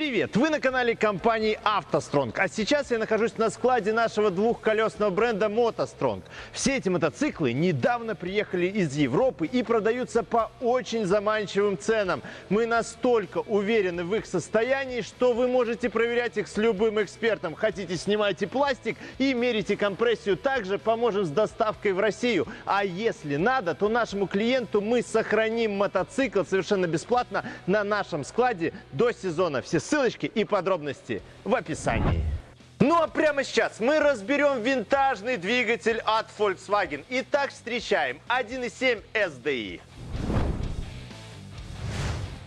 привет! Вы на канале компании «АвтоСтронг». А сейчас я нахожусь на складе нашего двухколесного бренда «МотоСтронг». Все эти мотоциклы недавно приехали из Европы и продаются по очень заманчивым ценам. Мы настолько уверены в их состоянии, что вы можете проверять их с любым экспертом. Хотите, снимайте пластик и мерите компрессию. Также поможем с доставкой в Россию. А если надо, то нашему клиенту мы сохраним мотоцикл совершенно бесплатно на нашем складе до сезона. Все ссылочки и подробности в описании. Ну а прямо сейчас мы разберем винтажный двигатель от Volkswagen. Итак, встречаем 1.7 SDI.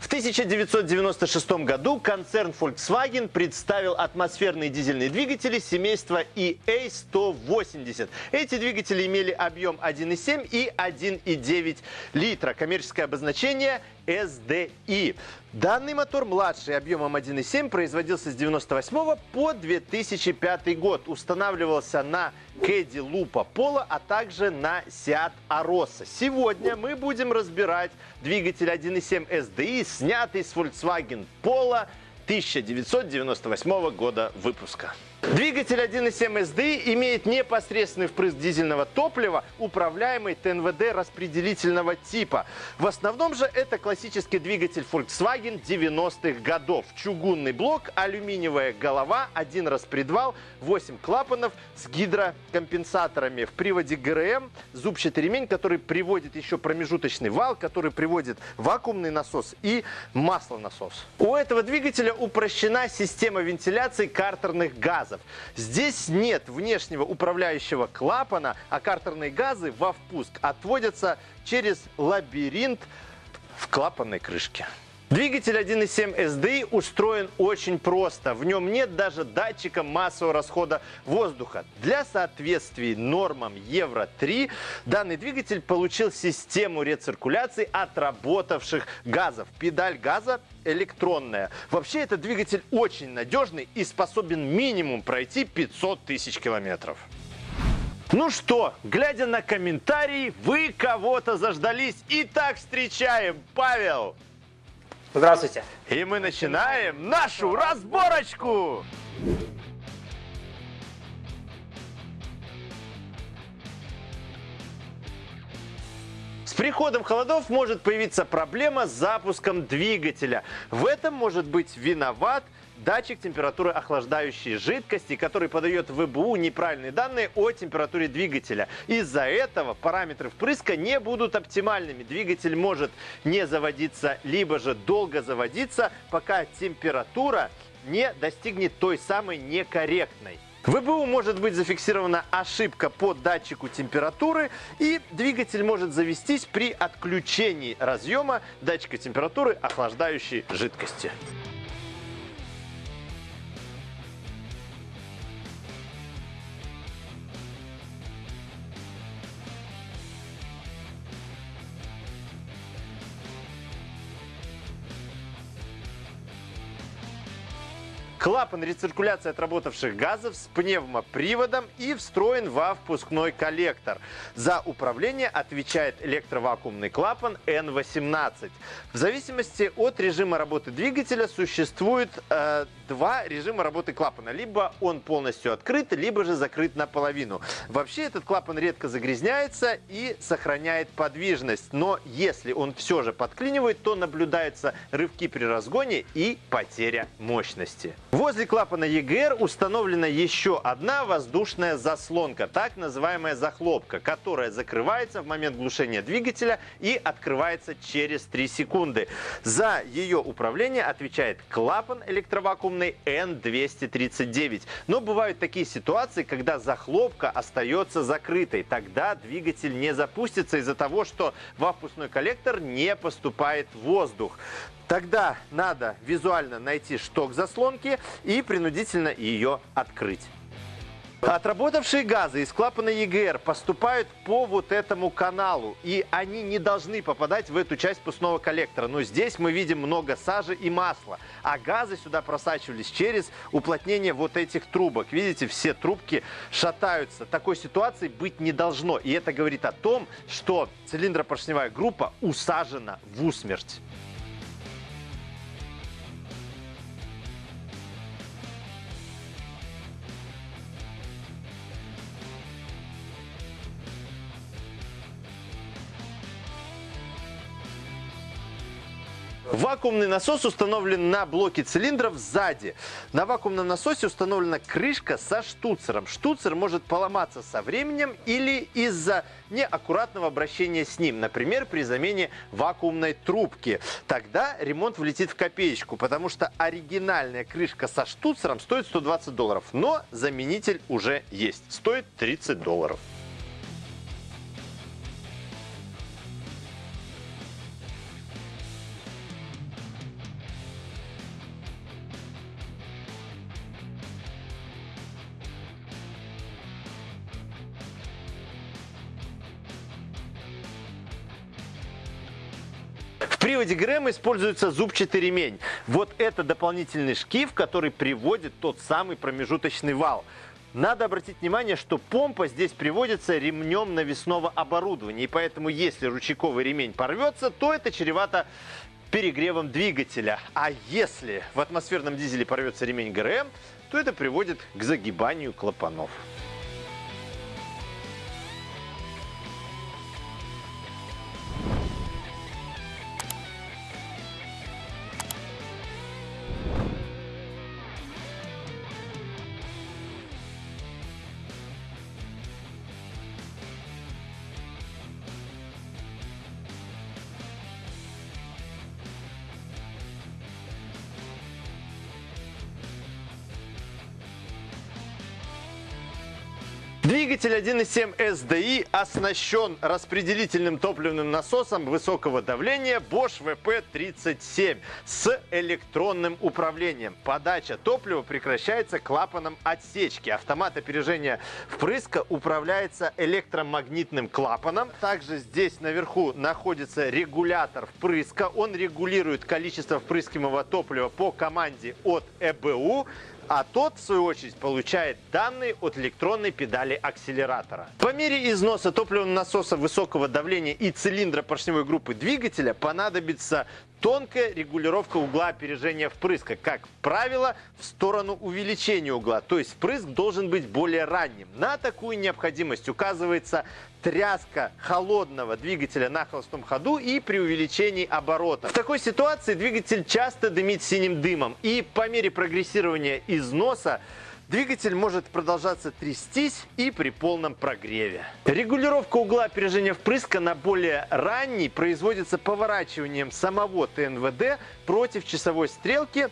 В 1996 году концерн Volkswagen представил атмосферные дизельные двигатели семейства EA180. Эти двигатели имели объем 1,7 и 1,9 литра. Коммерческое обозначение SDI. Данный мотор младший объемом 1.7 производился с 1998 по 2005 год. Устанавливался на Кэдди Лупа Пола, а также на Seat Arosa. Сегодня мы будем разбирать двигатель 1.7 SDI, снятый с Volkswagen Polo 1998 года выпуска. Двигатель 1.7 SD имеет непосредственный впрыск дизельного топлива, управляемый ТНВД распределительного типа. В основном же это классический двигатель Volkswagen 90-х годов. Чугунный блок, алюминиевая голова, один распредвал, 8 клапанов с гидрокомпенсаторами. В приводе ГРМ зубчатый ремень, который приводит еще промежуточный вал, который приводит вакуумный насос и маслонасос. У этого двигателя упрощена система вентиляции картерных газов газов. Здесь нет внешнего управляющего клапана, а картерные газы во впуск отводятся через лабиринт в клапанной крышке. Двигатель 1.7 SDI устроен очень просто. В нем нет даже датчика массового расхода воздуха. Для соответствия нормам Евро-3 данный двигатель получил систему рециркуляции отработавших газов. Педаль газа электронная. Вообще этот двигатель очень надежный и способен минимум пройти 500 тысяч километров. Ну что, глядя на комментарии, вы кого-то заждались. Итак, встречаем Павел. Здравствуйте. И мы начинаем нашу разборочку! С приходом холодов может появиться проблема с запуском двигателя. В этом может быть виноват датчик температуры охлаждающей жидкости, который подает в ВБУ неправильные данные о температуре двигателя. Из-за этого параметры впрыска не будут оптимальными. Двигатель может не заводиться, либо же долго заводиться, пока температура не достигнет той самой некорректной. В ВБУ может быть зафиксирована ошибка по датчику температуры и двигатель может завестись при отключении разъема датчика температуры охлаждающей жидкости. Клапан рециркуляции отработавших газов с пневмоприводом и встроен во впускной коллектор. За управление отвечает электровакуумный клапан N18. В зависимости от режима работы двигателя существует э, два режима работы клапана. Либо он полностью открыт, либо же закрыт наполовину. Вообще этот клапан редко загрязняется и сохраняет подвижность. Но если он все же подклинивает, то наблюдаются рывки при разгоне и потеря мощности. Возле клапана EGR установлена еще одна воздушная заслонка, так называемая захлопка, которая закрывается в момент глушения двигателя и открывается через 3 секунды. За ее управление отвечает клапан электровакуумный N239. Но бывают такие ситуации, когда захлопка остается закрытой. Тогда двигатель не запустится из-за того, что во впускной коллектор не поступает воздух. Тогда надо визуально найти шток заслонки и принудительно ее открыть. Отработавшие газы из клапана ЕГР поступают по вот этому каналу, и они не должны попадать в эту часть пустного коллектора. Но здесь мы видим много сажи и масла, а газы сюда просачивались через уплотнение вот этих трубок. Видите, все трубки шатаются. Такой ситуации быть не должно, и это говорит о том, что цилиндропоршневая группа усажена в усмерть. Вакуумный насос установлен на блоке цилиндров сзади. На вакуумном насосе установлена крышка со штуцером. Штуцер может поломаться со временем или из-за неаккуратного обращения с ним, например, при замене вакуумной трубки. Тогда ремонт влетит в копеечку, потому что оригинальная крышка со штуцером стоит 120 долларов, но заменитель уже есть, стоит 30 долларов. Приводе ГРМ используется зубчатый ремень. Вот это дополнительный шкив, который приводит тот самый промежуточный вал. Надо обратить внимание, что помпа здесь приводится ремнем навесного оборудования. И поэтому, если ручейковый ремень порвется, то это чревато перегревом двигателя. А если в атмосферном дизеле порвется ремень ГРМ, то это приводит к загибанию клапанов. Двигатель 1.7 SDI оснащен распределительным топливным насосом высокого давления Bosch VP37 с электронным управлением. Подача топлива прекращается клапаном отсечки. Автомат опережения впрыска управляется электромагнитным клапаном. Также здесь наверху находится регулятор впрыска. Он регулирует количество впрыскиваемого топлива по команде от ЭБУ а тот, в свою очередь, получает данные от электронной педали акселератора. По мере износа топливного насоса высокого давления и цилиндра поршневой группы двигателя понадобится тонкая регулировка угла опережения впрыска, как правило, в сторону увеличения угла. То есть впрыск должен быть более ранним. На такую необходимость указывается тряска холодного двигателя на холостом ходу и при увеличении оборота. В такой ситуации двигатель часто дымит синим дымом. И по мере прогрессирования износа Двигатель может продолжаться трястись и при полном прогреве. Регулировка угла опережения впрыска на более ранний производится поворачиванием самого ТНВД против часовой стрелки,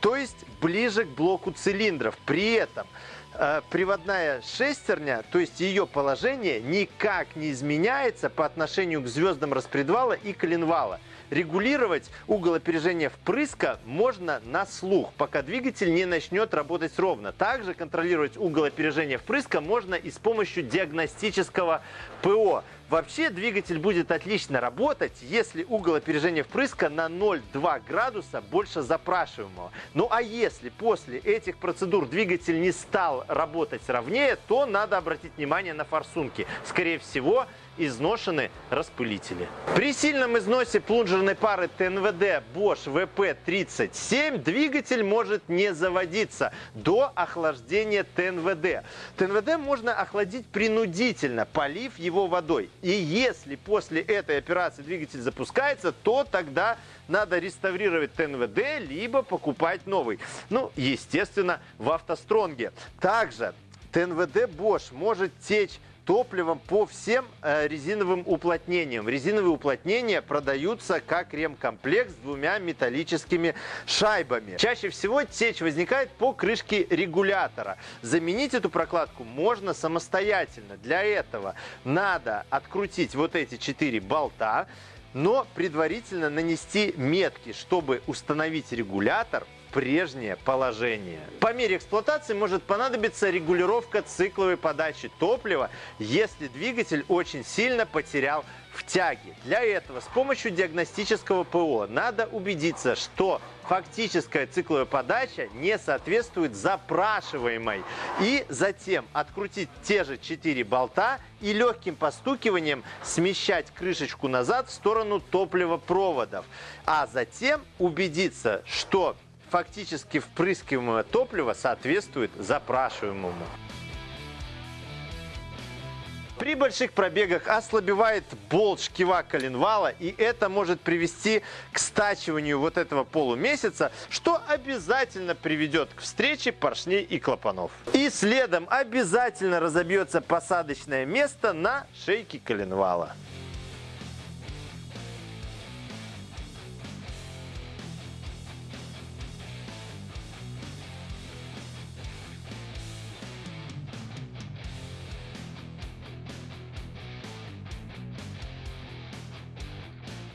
то есть ближе к блоку цилиндров. При этом э, приводная шестерня, то есть ее положение никак не изменяется по отношению к звездам распредвала и коленвала – Регулировать угол опережения впрыска можно на слух, пока двигатель не начнет работать ровно. Также контролировать угол опережения впрыска можно и с помощью диагностического ПО. Вообще двигатель будет отлично работать, если угол опережения впрыска на 0,2 градуса больше запрашиваемого. Ну а если после этих процедур двигатель не стал работать ровнее, то надо обратить внимание на форсунки. Скорее всего, изношены распылители. При сильном износе плунжерной пары ТНВД Bosch VP37 двигатель может не заводиться до охлаждения ТНВД. ТНВД можно охладить принудительно, полив его водой. И если после этой операции двигатель запускается, то тогда надо реставрировать ТНВД, либо покупать новый. Ну, естественно, в автостронге. Также ТНВД Bosch может течь топливом по всем э, резиновым уплотнениям. Резиновые уплотнения продаются как ремкомплект с двумя металлическими шайбами. Чаще всего течь возникает по крышке регулятора. Заменить эту прокладку можно самостоятельно. Для этого надо открутить вот эти четыре болта, но предварительно нанести метки, чтобы установить регулятор прежнее положение. По мере эксплуатации может понадобиться регулировка цикловой подачи топлива, если двигатель очень сильно потерял в тяге. Для этого с помощью диагностического ПО надо убедиться, что фактическая цикловая подача не соответствует запрашиваемой. И затем открутить те же 4 болта и легким постукиванием смещать крышечку назад в сторону топливопроводов. А затем убедиться, что фактически впрыскиваемое топливо соответствует запрашиваемому. При больших пробегах ослабевает болт шкива коленвала, и это может привести к стачиванию вот этого полумесяца, что обязательно приведет к встрече поршней и клапанов. И следом обязательно разобьется посадочное место на шейке коленвала.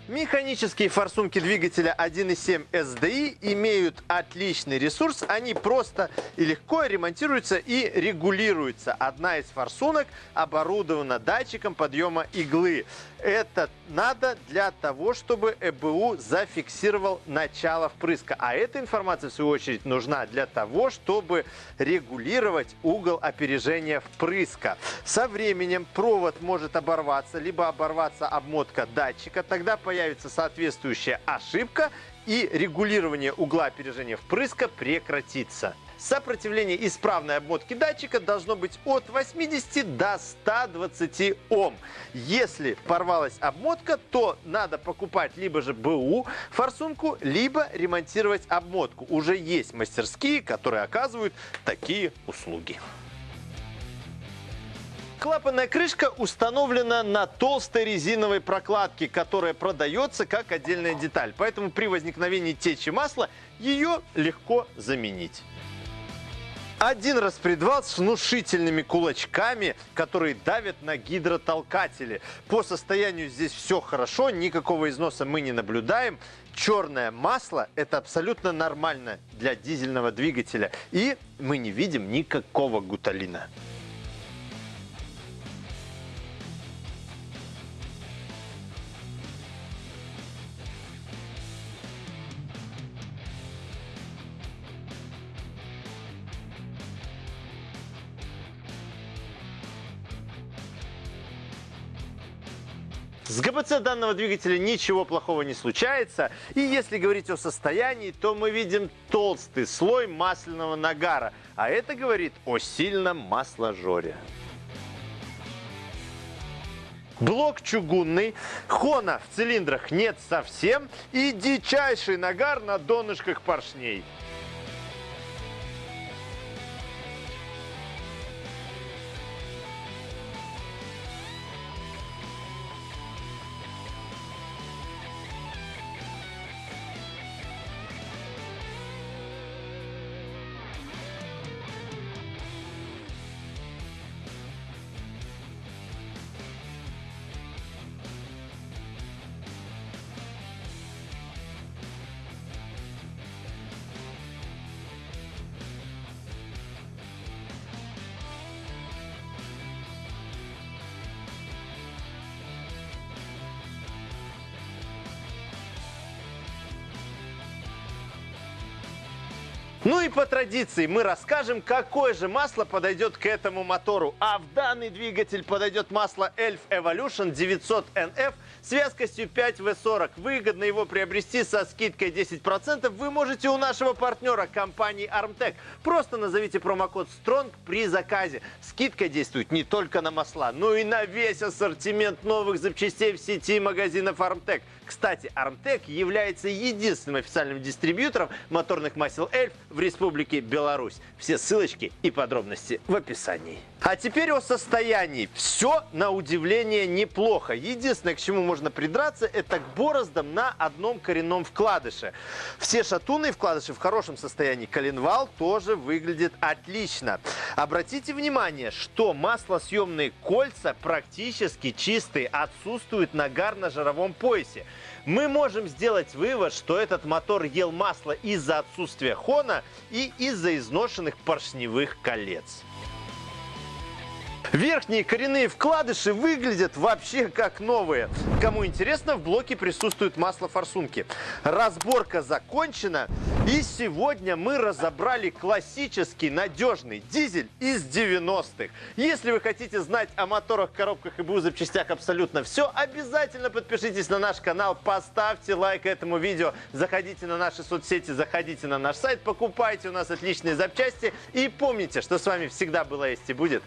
Механические форсунки двигателя 1.7 SDI имеют отличный ресурс. Они просто и легко ремонтируются и регулируются. Одна из форсунок оборудована датчиком подъема иглы. Это надо для того, чтобы ЭБУ зафиксировал начало впрыска. А эта информация, в свою очередь, нужна для того, чтобы регулировать угол опережения впрыска. Со временем провод может оборваться, либо оборваться обмотка датчика. Тогда появится появится соответствующая ошибка и регулирование угла опережения впрыска прекратится. Сопротивление исправной обмотки датчика должно быть от 80 до 120 Ом. Если порвалась обмотка, то надо покупать либо же БУ форсунку, либо ремонтировать обмотку. Уже есть мастерские, которые оказывают такие услуги. Клапанная крышка установлена на толстой резиновой прокладке, которая продается как отдельная деталь. Поэтому при возникновении течи масла ее легко заменить. Один распредвал с внушительными кулачками, которые давят на гидротолкатели. По состоянию здесь все хорошо, никакого износа мы не наблюдаем. Черное масло – это абсолютно нормально для дизельного двигателя. И мы не видим никакого гуталина. С ГБЦ данного двигателя ничего плохого не случается. И если говорить о состоянии, то мы видим толстый слой масляного нагара. А это говорит о сильном масложоре. Блок чугунный, хона в цилиндрах нет совсем и дичайший нагар на донышках поршней. Ну и по традиции мы расскажем, какое же масло подойдет к этому мотору. А в данный двигатель подойдет масло Elf Evolution 900 NF с вязкостью 5W40. Выгодно его приобрести со скидкой 10% вы можете у нашего партнера компании Armtec. Просто назовите промокод STRONG при заказе. Скидка действует не только на масла, но и на весь ассортимент новых запчастей в сети магазинов Armtec. Кстати, Armtec является единственным официальным дистрибьютором моторных масел Эльф в Республике Беларусь. Все ссылочки и подробности в описании. А теперь о состоянии. Все, на удивление, неплохо. Единственное, к чему можно придраться, это к бороздам на одном коренном вкладыше. Все шатуны вкладыши в хорошем состоянии. Коленвал тоже выглядит отлично. Обратите внимание, что маслосъемные кольца практически чистые, отсутствует нагар на жировом поясе. Мы можем сделать вывод, что этот мотор ел масло из-за отсутствия хона и из-за изношенных поршневых колец. Верхние коренные вкладыши выглядят вообще как новые. Кому интересно, в блоке присутствует масло форсунки. Разборка закончена. И сегодня мы разобрали классический надежный дизель из 90-х. Если вы хотите знать о моторах, коробках и БУ запчастях абсолютно все, обязательно подпишитесь на наш канал, поставьте лайк этому видео, заходите на наши соцсети, заходите на наш сайт, покупайте у нас отличные запчасти и помните, что с вами всегда была есть и будет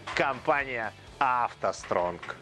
компания «АвтоСтронг».